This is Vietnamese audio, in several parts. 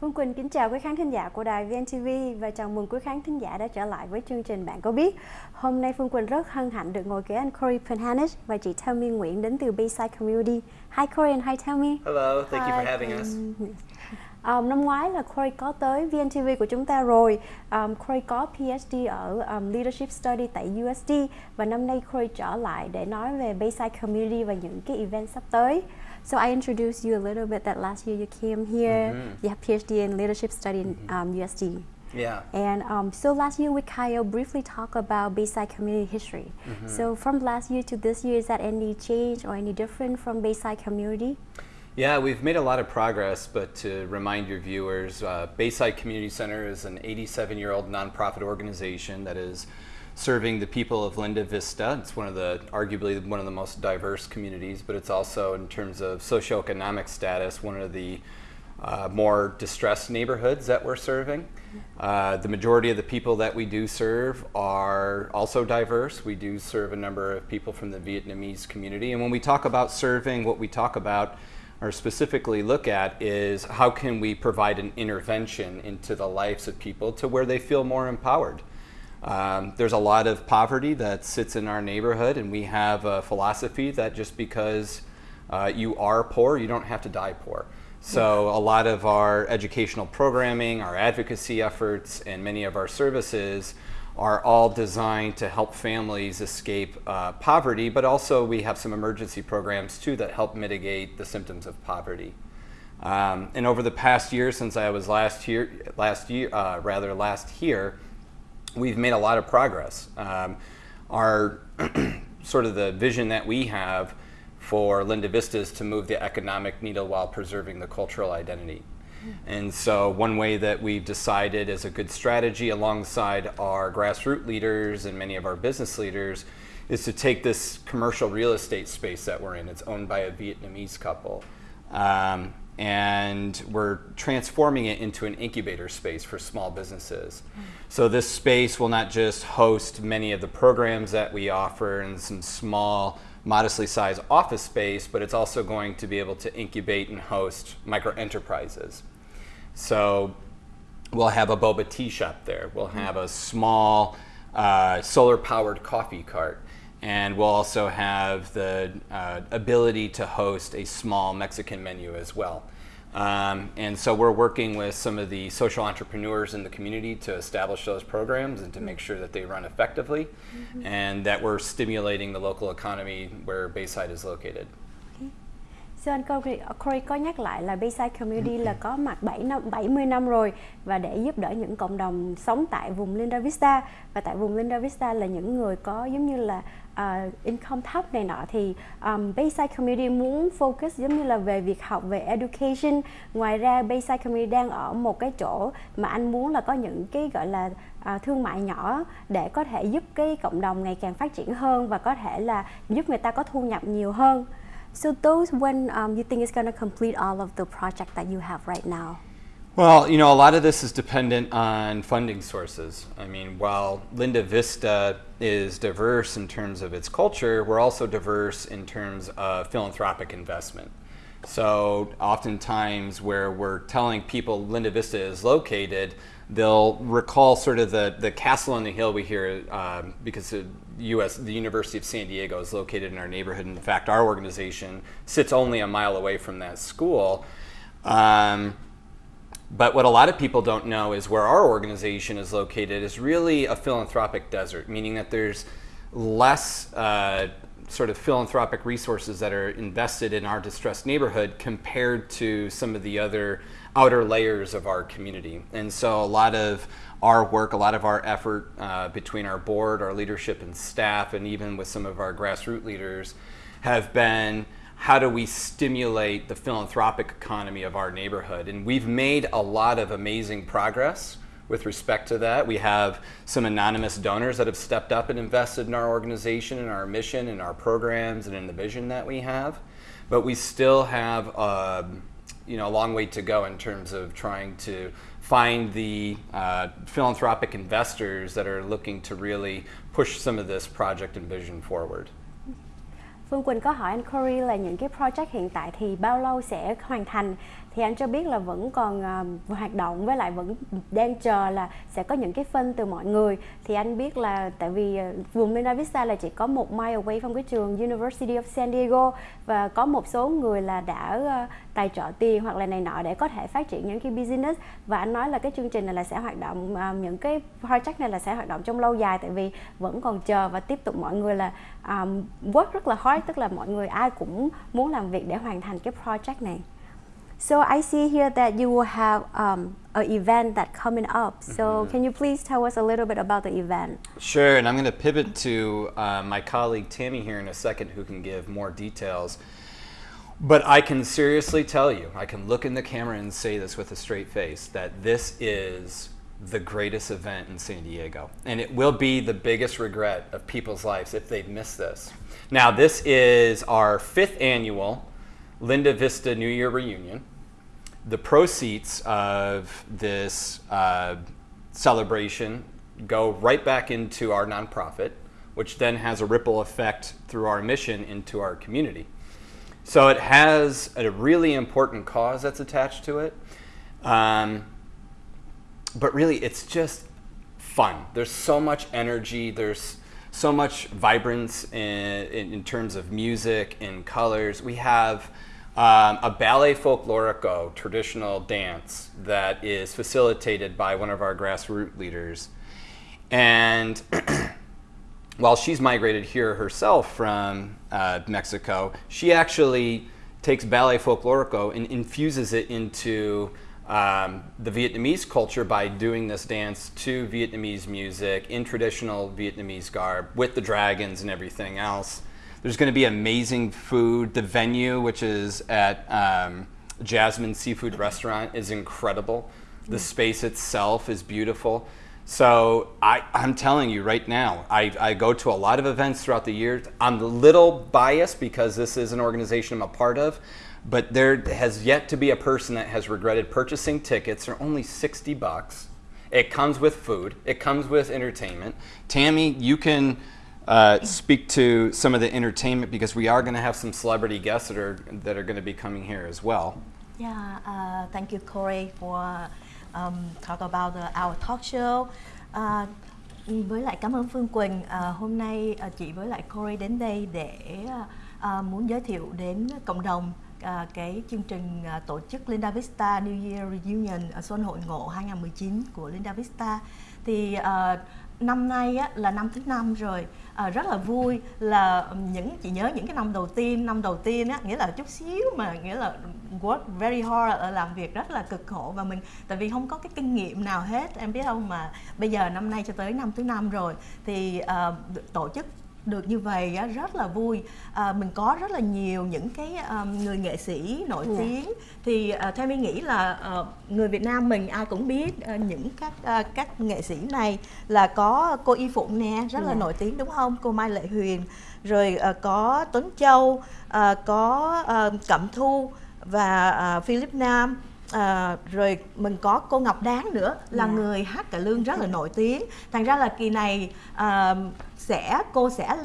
Phương Quỳnh kính chào quý khán thính giả của đài VNTV và chào mừng quý khán thính giả đã trở lại với chương trình Bạn có biết. Hôm nay Phương Quỳnh rất hân hạnh được ngồi kế anh Corey Penhanish và chị Tammy Nguyễn đến từ Bayside Community. Hi Corey and hi Tammy. Hello, thank hi. you for having us. Um, năm ngoái là Corey có tới VNTV của chúng ta rồi. Um, Corey có PhD ở um, Leadership Study tại USD và năm nay Corey trở lại để nói về Bayside Community và những cái event sắp tới. So I introduced you a little bit that last year you came here. Mm -hmm. You have PhD in leadership study in mm-hmm. um, USD. Yeah. And um, so last year we Kyle briefly talked about Bayside community history. Mm -hmm. So from last year to this year, is that any change or any different from Bayside community? Yeah, we've made a lot of progress, but to remind your viewers, uh, Bayside Community Center is an 87-year-old nonprofit organization that is serving the people of Linda Vista. It's one of the, arguably one of the most diverse communities, but it's also in terms of socioeconomic status, one of the uh, more distressed neighborhoods that we're serving. Uh, the majority of the people that we do serve are also diverse. We do serve a number of people from the Vietnamese community. And when we talk about serving, what we talk about or specifically look at is how can we provide an intervention into the lives of people to where they feel more empowered. Um, there's a lot of poverty that sits in our neighborhood, and we have a philosophy that just because uh, you are poor, you don't have to die poor. So a lot of our educational programming, our advocacy efforts, and many of our services are all designed to help families escape uh, poverty, but also we have some emergency programs too that help mitigate the symptoms of poverty. Um, and over the past year, since I was last here, last year, uh, rather last here, we've made a lot of progress. Um, our sort of the vision that we have for Linda Vista is to move the economic needle while preserving the cultural identity. And so one way that we've decided is a good strategy alongside our grassroots leaders and many of our business leaders is to take this commercial real estate space that we're in. It's owned by a Vietnamese couple. Um, and we're transforming it into an incubator space for small businesses. So this space will not just host many of the programs that we offer in some small, modestly sized office space, but it's also going to be able to incubate and host micro enterprises. So we'll have a boba tea shop there. We'll mm. have a small uh, solar powered coffee cart and we'll also have the uh, ability to host a small Mexican menu as well. Um, and so we're working with some of the social entrepreneurs in the community to establish those programs and to make sure that they run effectively mm -hmm. and that we're stimulating the local economy where Bayside is located. Thưa anh Corey có nhắc lại là Bayside Community là có mặt 7 năm, 70 năm rồi và để giúp đỡ những cộng đồng sống tại vùng Linda Vista và tại vùng Linda Vista là những người có giống như là uh, income thấp này nọ thì um, Bayside Community muốn focus giống như là về việc học về education ngoài ra Bayside Community đang ở một cái chỗ mà anh muốn là có những cái gọi là uh, thương mại nhỏ để có thể giúp cái cộng đồng ngày càng phát triển hơn và có thể là giúp người ta có thu nhập nhiều hơn So those when um, you think is going to complete all of the project that you have right now? Well, you know, a lot of this is dependent on funding sources. I mean, while Linda Vista is diverse in terms of its culture, we're also diverse in terms of philanthropic investment. So oftentimes where we're telling people Linda Vista is located, they'll recall sort of the, the castle on the hill we hear um, because the US, the University of San Diego is located in our neighborhood. In fact, our organization sits only a mile away from that school. Um, but what a lot of people don't know is where our organization is located is really a philanthropic desert, meaning that there's less uh, sort of philanthropic resources that are invested in our distressed neighborhood compared to some of the other outer layers of our community. And so a lot of our work, a lot of our effort uh, between our board, our leadership and staff, and even with some of our grassroots leaders have been how do we stimulate the philanthropic economy of our neighborhood? And we've made a lot of amazing progress with respect to that. We have some anonymous donors that have stepped up and invested in our organization and our mission and our programs and in the vision that we have. But we still have uh, you know, a long way to go in terms of trying to find the uh, philanthropic investors that are looking to really push some of this project and vision forward. Phương Quỳnh có hỏi anh Corey là những cái project hiện tại thì bao lâu sẽ hoàn thành? Thì anh cho biết là vẫn còn uh, hoạt động với lại vẫn đang chờ là sẽ có những cái phân từ mọi người. Thì anh biết là tại vì uh, vùng Linda Vista là chỉ có một mile away from cái trường University of San Diego và có một số người là đã uh, tài trợ tiền hoặc là này nọ để có thể phát triển những cái business. Và anh nói là cái chương trình này là sẽ hoạt động uh, những cái project này là sẽ hoạt động trong lâu dài tại vì vẫn còn chờ và tiếp tục mọi người là um, work rất là hard tức là mọi người ai cũng muốn làm việc để hoàn thành cái project này. So I see here that you will have um, an event that coming up. So mm-hmm. can you please tell us a little bit about the event? Sure, and I'm going to pivot to uh, my colleague Tammy here in a second, who can give more details. But I can seriously tell you, I can look in the camera and say this with a straight face, that this is the greatest event in San Diego. And it will be the biggest regret of people's lives if they've missed this. Now, this is our fifth annual Linda Vista New Year reunion. The proceeds of this uh, celebration go right back into our nonprofit, which then has a ripple effect through our mission into our community. So it has a really important cause that's attached to it. Um, but really, it's just fun. There's so much energy. There's so much vibrance in, in, in terms of music and colors. We have um, a ballet folklorico traditional dance that is facilitated by one of our grassroots leaders. And while she's migrated here herself from uh, Mexico, she actually takes ballet folklorico and infuses it into um, the Vietnamese culture by doing this dance to Vietnamese music in traditional Vietnamese garb with the dragons and everything else. There's going to be amazing food. The venue, which is at um, Jasmine Seafood Restaurant, is incredible. The space itself is beautiful. So I, I'm telling you right now, I, I go to a lot of events throughout the year. I'm a little biased because this is an organization I'm a part of, but there has yet to be a person that has regretted purchasing tickets. They're only 60 bucks. It comes with food. It comes with entertainment. Tammy, you can uh, speak to some of the entertainment because we are going to have some celebrity guests that are that are going to be coming here as well. Yeah, uh, thank you, Corey, for um, talk about our talk show. Uh, với lại cảm ơn Phương Quỳnh. Uh, hôm nay uh, chị với lại Corey đến đây để uh, muốn giới thiệu đến cộng đồng uh, cái chương trình uh, tổ chức Linda Vista New Year Reunion uh, Xuân Hội Ngộ 2019 của Linda Vista. Thì uh, năm nay á, là năm thứ năm rồi à, rất là vui là những chị nhớ những cái năm đầu tiên năm đầu tiên á nghĩa là chút xíu mà nghĩa là work very hard là làm việc rất là cực khổ và mình tại vì không có cái kinh nghiệm nào hết em biết không mà bây giờ năm nay cho tới năm thứ năm rồi thì uh, tổ chức được như vậy á, rất là vui à, mình có rất là nhiều những cái um, người nghệ sĩ nổi yeah. Dạ. tiếng thì uh, theo mình nghĩ là uh, người Việt Nam mình ai cũng biết uh, những các uh, các nghệ sĩ này là có cô Y Phụng nè rất yeah. là dạ. nổi tiếng đúng không cô Mai Lệ Huyền rồi uh, có Tuấn Châu uh, có uh, Cẩm Thu và uh, Philip Nam à, rồi mình có cô Ngọc Đáng nữa là yeah. Dạ. người hát cải lương rất là nổi tiếng thành ra là kỳ này à, sẽ cô sẽ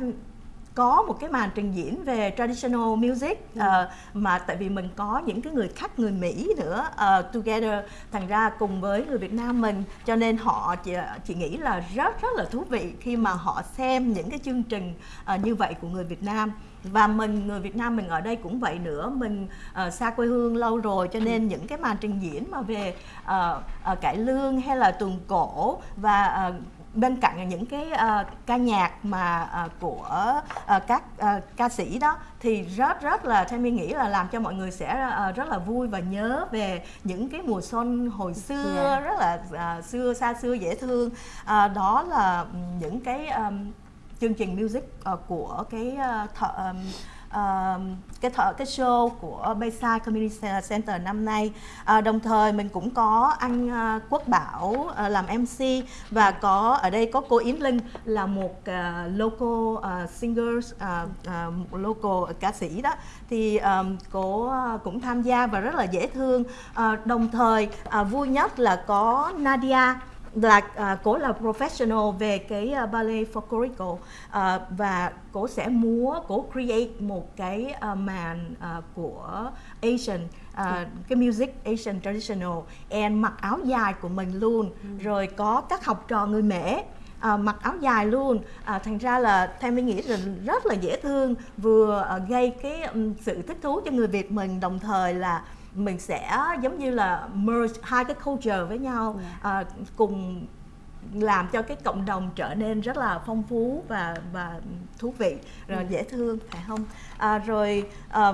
có một cái màn trình diễn về traditional music uh, mà tại vì mình có những cái người khách người Mỹ nữa uh, together thành ra cùng với người Việt Nam mình. Cho nên họ chị, chị nghĩ là rất rất là thú vị khi mà họ xem những cái chương trình uh, như vậy của người Việt Nam. Và mình người Việt Nam mình ở đây cũng vậy nữa. Mình uh, xa quê hương lâu rồi cho nên những cái màn trình diễn mà về uh, uh, cải lương hay là tuồng cổ và uh, bên cạnh những cái uh, ca nhạc mà uh, của uh, các uh, ca sĩ đó thì rất rất là theo mình nghĩ là làm cho mọi người sẽ uh, rất là vui và nhớ về những cái mùa xuân hồi xưa yeah. Dạ. rất là uh, xưa xa xưa dễ thương uh, đó là những cái um, chương trình music uh, của cái uh, thợ, um, uh, cái thợ cái show của Bayside Community Center năm nay. À, đồng thời mình cũng có anh uh, Quốc Bảo uh, làm MC và có ở đây có cô Yến Linh là một uh, local uh, singer uh, uh, local ca sĩ đó. Thì um, cô uh, cũng tham gia và rất là dễ thương. Uh, đồng thời uh, vui nhất là có Nadia là uh, cổ là professional về cái uh, ballet folklorical uh, và cổ sẽ múa cổ create một cái uh, màn uh, của Asian uh, cái music Asian traditional and mặc áo dài của mình luôn ừ. rồi có các học trò người mễ à, mặc áo dài luôn à, thành ra là theo mình nghĩ là rất là dễ thương vừa à, gây cái um, sự thích thú cho người Việt mình đồng thời là mình sẽ giống như là merge hai cái culture với nhau à, cùng làm cho cái cộng đồng trở nên rất là phong phú và và thú vị rồi ừ. dễ thương phải không? À, rồi à,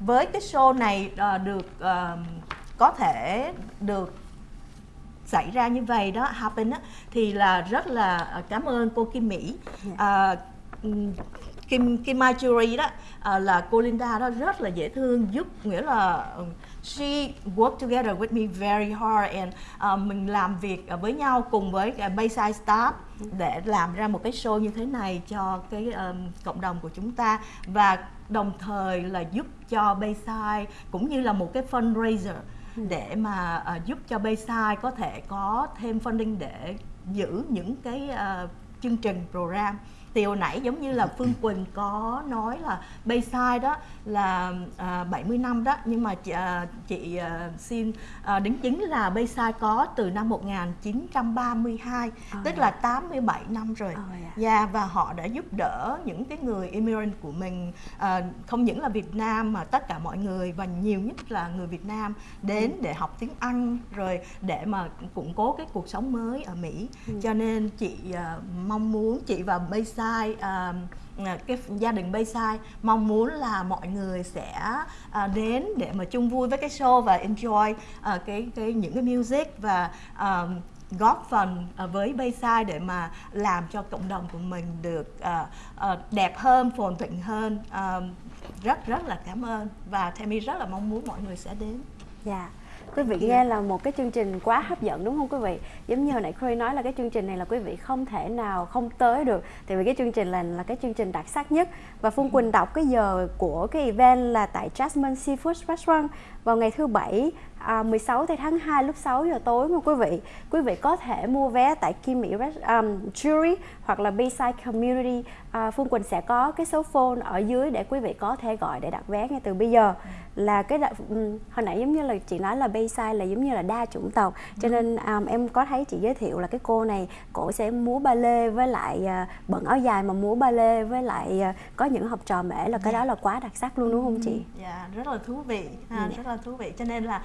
với cái show này à, được à, có thể được xảy ra như vậy đó happen á thì là rất là cảm ơn cô Kim Mỹ. À, Kim Kim Mai Jury đó à, là cô Linda đó rất là dễ thương giúp nghĩa là ừ, she work together with me very hard and uh, mình làm việc với nhau cùng với Bayside staff để làm ra một cái show như thế này cho cái um, cộng đồng của chúng ta và đồng thời là giúp cho Bayside cũng như là một cái fundraiser để mà uh, giúp cho Bayside có thể có thêm funding để giữ những cái uh, chương trình program hồi nãy giống như là Phương Quỳnh có nói là Bayside đó là à, 70 năm đó nhưng mà chị, à, chị à, xin à, đính chính là Bayside có từ năm 1932 oh, tức yeah. là 87 năm rồi. Oh, yeah. yeah và họ đã giúp đỡ những cái người immigrant của mình à, không những là Việt Nam mà tất cả mọi người và nhiều nhất là người Việt Nam đến để học tiếng Anh rồi để mà củng cố cái cuộc sống mới ở Mỹ. Ừ. Cho nên chị à, mong muốn chị và Bayside Bayside uh, cái gia đình Bayside mong muốn là mọi người sẽ uh, đến để mà chung vui với cái show và enjoy uh, cái cái những cái music và uh, góp phần với Bayside để mà làm cho cộng đồng của mình được uh, uh, đẹp hơn, phồn thịnh hơn. Uh, rất rất là cảm ơn và Tammy rất là mong muốn mọi người sẽ đến. Dạ. Yeah quý vị nghe là một cái chương trình quá hấp dẫn đúng không quý vị? Giống như hồi nãy Chloe nói là cái chương trình này là quý vị không thể nào không tới được. Tại vì cái chương trình là là cái chương trình đặc sắc nhất. Và Phương Quỳnh đọc cái giờ của cái event là tại Jasmine Seafood Restaurant vào ngày thứ bảy à, 16 tháng 2 lúc 6 giờ tối nha quý vị quý vị có thể mua vé tại Kim Mỹ um, Jury hoặc là Bayside Community à, Phương Quỳnh sẽ có cái số phone ở dưới để quý vị có thể gọi để đặt vé ngay từ bây giờ là cái um, hồi nãy giống như là chị nói là Bayside là giống như là đa chủng tộc cho nên um, em có thấy chị giới thiệu là cái cô này cổ sẽ múa ba lê với lại uh, bận áo dài mà múa ba lê với lại uh, có những học trò mễ là cái yeah. đó là quá đặc sắc luôn đúng không chị? Dạ yeah, rất là thú vị, ha, yeah. rất là thú vị cho nên là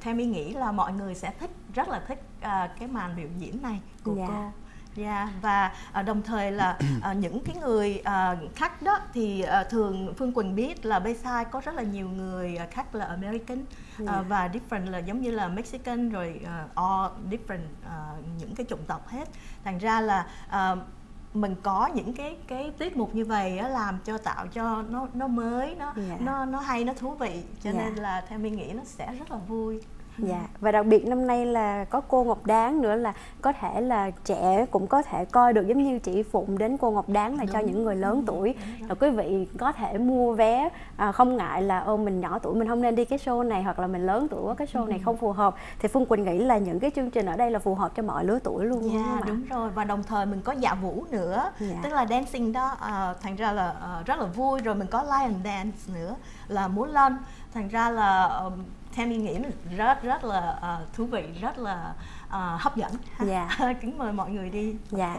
theo mi nghĩ là mọi người sẽ thích rất là thích uh, cái màn biểu diễn này của yeah. cô Yeah, dạ, và uh, đồng thời là uh, những cái người uh, khách đó thì uh, thường Phương Quỳnh biết là Bayside có rất là nhiều người uh, khách là American yeah. Dạ. và different là giống như là Mexican rồi uh, all different uh, những cái chủng tộc hết. Thành ra là uh, mình có những cái cái tiết mục như vậy á, làm cho tạo cho nó nó mới nó yeah. Dạ. nó nó hay nó thú vị cho yeah. nên là theo mình nghĩ nó sẽ rất là vui Dạ. Và đặc biệt năm nay là có cô Ngọc Đáng nữa là có thể là trẻ cũng có thể coi được giống như chị Phụng đến cô Ngọc Đáng là đúng, cho những người lớn tuổi. Là quý vị có thể mua vé à, không ngại là ô mình nhỏ tuổi mình không nên đi cái show này hoặc là mình lớn tuổi quá cái show này không phù hợp. Thì Phương Quỳnh nghĩ là những cái chương trình ở đây là phù hợp cho mọi lứa tuổi luôn dạ yeah, đúng rồi. Và đồng thời mình có dạ vũ nữa. Yeah. Dạ. tức là dancing đó uh, thành ra là uh, rất là vui. Rồi mình có lion dance nữa là múa lân. Thành ra là uh, mình nghĩ rất rất là uh, thú vị rất là uh, hấp dẫn dạ. Kính mời mọi người đi. Dạ.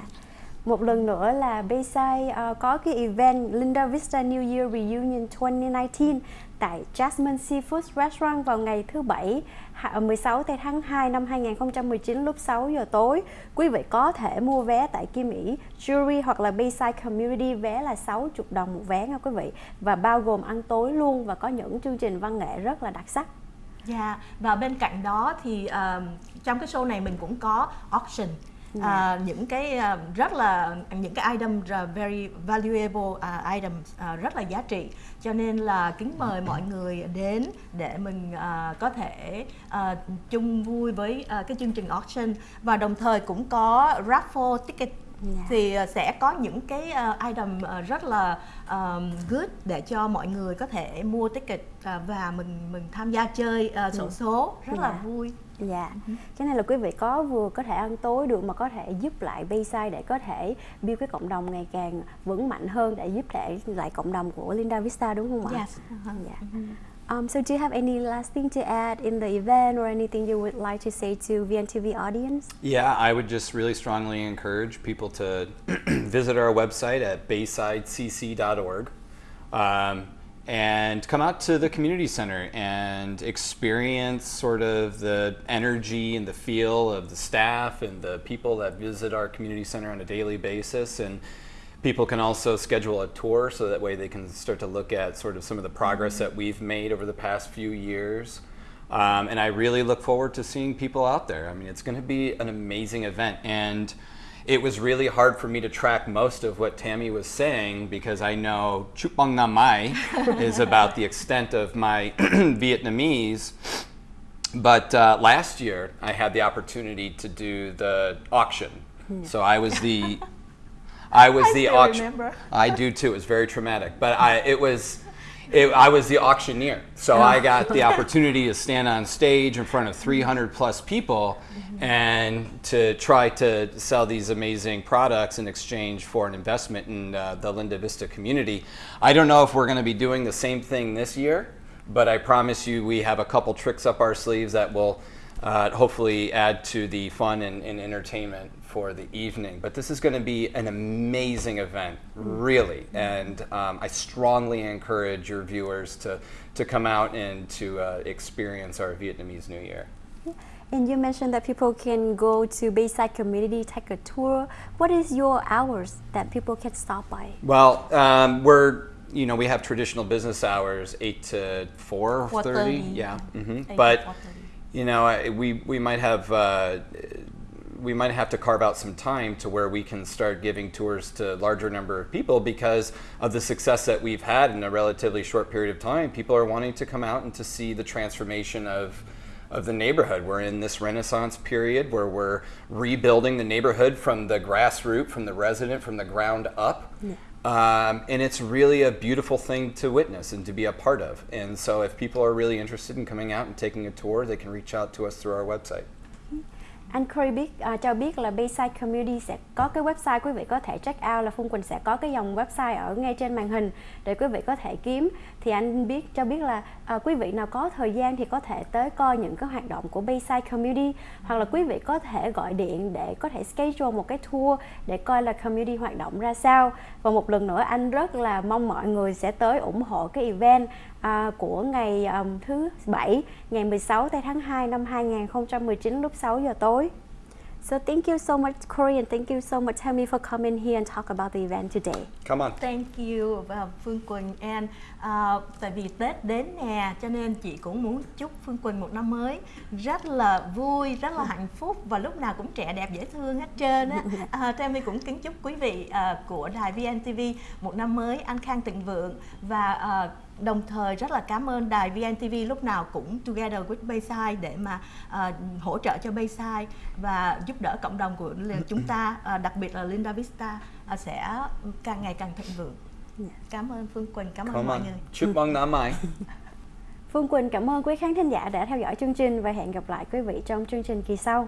Một lần nữa là Bayside uh, có cái event Linda Vista New Year Reunion 2019 tại Jasmine Seafood Restaurant vào ngày thứ Bảy 16 tháng 2 năm 2019 lúc 6 giờ tối. Quý vị có thể mua vé tại Kim Mỹ Jury hoặc là Bayside Community vé là 60 đồng một vé nha quý vị và bao gồm ăn tối luôn và có những chương trình văn nghệ rất là đặc sắc. Dạ, yeah. và bên cạnh đó thì uh, trong cái show này mình cũng có auction yeah. Dạ. uh, những cái uh, rất là những cái item uh, very valuable uh, item uh, rất là giá trị cho nên là kính mời mọi người đến để mình uh, có thể uh, chung vui với uh, cái chương trình auction và đồng thời cũng có raffle ticket yeah. Dạ. thì uh, sẽ có những cái uh, item uh, rất là um, good để cho mọi người có thể mua ticket và mình mình tham gia chơi uh, sổ số rất yeah. là dạ. vui Dạ, cái này là quý vị có vừa có thể ăn tối được mà có thể giúp lại Bayside để có thể build cái cộng đồng ngày càng vững mạnh hơn để giúp để lại cộng đồng của Linda Vista đúng không ạ? Yes. Uh-huh. Um, so do you have any last thing to add in the event or anything you would like to say to VNTV audience? Yeah, I would just really strongly encourage people to visit our website at baysidecc.org um, and come out to the community center and experience sort of the energy and the feel of the staff and the people that visit our community center on a daily basis and people can also schedule a tour so that way they can start to look at sort of some of the progress that we've made over the past few years um, and I really look forward to seeing people out there. I mean, it's going to be an amazing event. And it was really hard for me to track most of what Tammy was saying because I know Chupang Nam Mai is about the extent of my Vietnamese. But uh, last year, I had the opportunity to do the auction. So I was the I was I the auction. I do too. It was very traumatic, but I it was. It, I was the auctioneer, so I got the opportunity to stand on stage in front of 300 plus people and to try to sell these amazing products in exchange for an investment in uh, the Linda Vista community. I don't know if we're going to be doing the same thing this year, but I promise you we have a couple tricks up our sleeves that will uh, hopefully add to the fun and, and entertainment for the evening. But this is going to be an amazing event, really. And um, I strongly encourage your viewers to, to come out and to uh, experience our Vietnamese New Year. And you mentioned that people can go to Bayside Community, take a tour. What is your hours that people can stop by? Well, um, we're you know we have traditional business hours eight to four thirty. 4:30. Yeah, hmm but you know I- we we might have. Uh, we might have to carve out some time to where we can start giving tours to a larger number of people because of the success that we've had in a relatively short period of time. People are wanting to come out and to see the transformation of of the neighborhood. We're in this renaissance period where we're rebuilding the neighborhood from the grassroots, from the resident, from the ground up. Um, and it's really a beautiful thing to witness and to be a part of. And so if people are really interested in coming out and taking a tour, they can reach out to us through our website. Anh Corey biết uh, cho biết là Bayside Community sẽ có cái website quý vị có thể check out là Phương Quỳnh sẽ có cái dòng website ở ngay trên màn hình để quý vị có thể kiếm. Thì anh biết cho biết là uh, quý vị nào có thời gian thì có thể tới coi những cái hoạt động của Bayside Community. Hoặc là quý vị có thể gọi điện để có thể schedule một cái tour để coi là community hoạt động ra sao. Và một lần nữa anh rất là mong mọi người sẽ tới ủng hộ cái event à, của ngày um, thứ bảy ngày 16 tây tháng 2 năm 2019 lúc 6 giờ tối. So thank you so much Corey and thank you so much Tammy for coming here and talk about the event today. Come on. Thank you và Phương Quỳnh and à, tại vì Tết đến nè cho nên chị cũng muốn chúc Phương Quỳnh một năm mới rất là vui, rất là hạnh phúc và lúc nào cũng trẻ đẹp dễ thương hết trơn á. À, Tammy cũng kính chúc quý vị à, của đài VNTV một năm mới an khang thịnh vượng và à, đồng thời rất là cảm ơn đài VNTV lúc nào cũng together with Bayside để mà à, hỗ trợ cho Bayside và giúp đỡ cộng đồng của chúng ta à, đặc biệt là Linda Vista à, sẽ càng ngày càng thịnh vượng. Cảm ơn Phương Quỳnh, cảm ơn Come mọi on. người. Chúc mừng năm mới. Phương Quỳnh cảm ơn quý khán thính giả đã theo dõi chương trình và hẹn gặp lại quý vị trong chương trình kỳ sau.